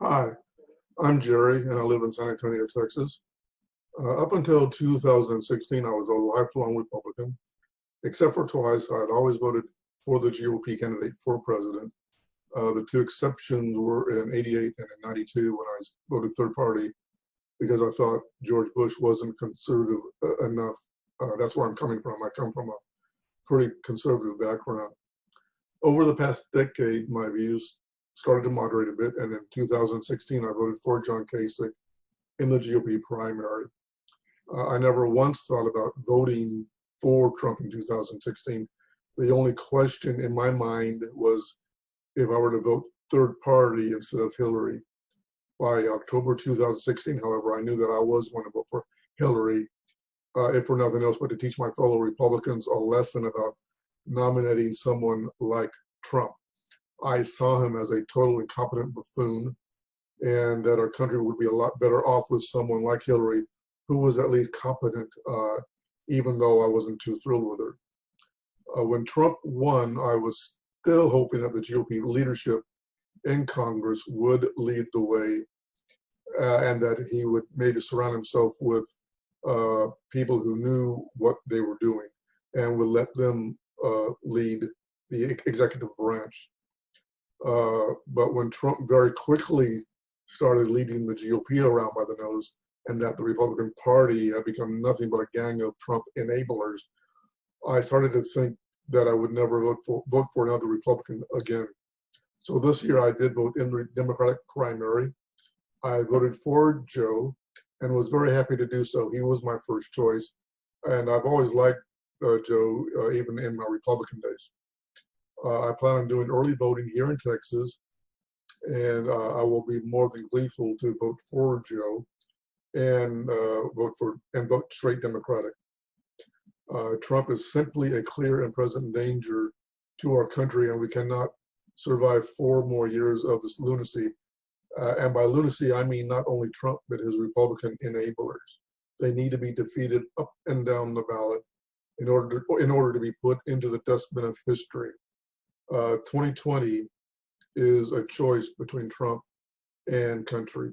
Hi, I'm Jerry and I live in San Antonio, Texas. Uh, up until 2016, I was a lifelong Republican. Except for twice, I had always voted for the GOP candidate for president. Uh, the two exceptions were in 88 and in 92 when I voted third party because I thought George Bush wasn't conservative uh, enough. Uh, that's where I'm coming from. I come from a pretty conservative background. Over the past decade, my views started to moderate a bit, and in 2016, I voted for John Kasich in the GOP primary. Uh, I never once thought about voting for Trump in 2016. The only question in my mind was if I were to vote third party instead of Hillary. By October 2016, however, I knew that I was going to vote for Hillary, uh, if for nothing else but to teach my fellow Republicans a lesson about nominating someone like Trump. I saw him as a total incompetent buffoon and that our country would be a lot better off with someone like Hillary who was at least competent, uh, even though I wasn't too thrilled with her. Uh, when Trump won, I was still hoping that the GOP leadership in Congress would lead the way uh, and that he would maybe surround himself with uh, people who knew what they were doing and would let them uh, lead the executive branch. Uh, but when Trump very quickly started leading the GOP around by the nose, and that the Republican Party had become nothing but a gang of Trump enablers, I started to think that I would never vote for vote for another Republican again. So this year I did vote in the Democratic primary. I voted for Joe and was very happy to do so. He was my first choice. And I've always liked uh, Joe, uh, even in my Republican days. Uh, I plan on doing early voting here in Texas, and uh, I will be more than gleeful to vote for Joe and uh, vote for and vote straight Democratic. Uh, Trump is simply a clear and present danger to our country, and we cannot survive four more years of this lunacy. Uh, and by lunacy, I mean not only Trump, but his Republican enablers. They need to be defeated up and down the ballot in order to, in order to be put into the dustbin of history. 2020 uh, is a choice between Trump and country.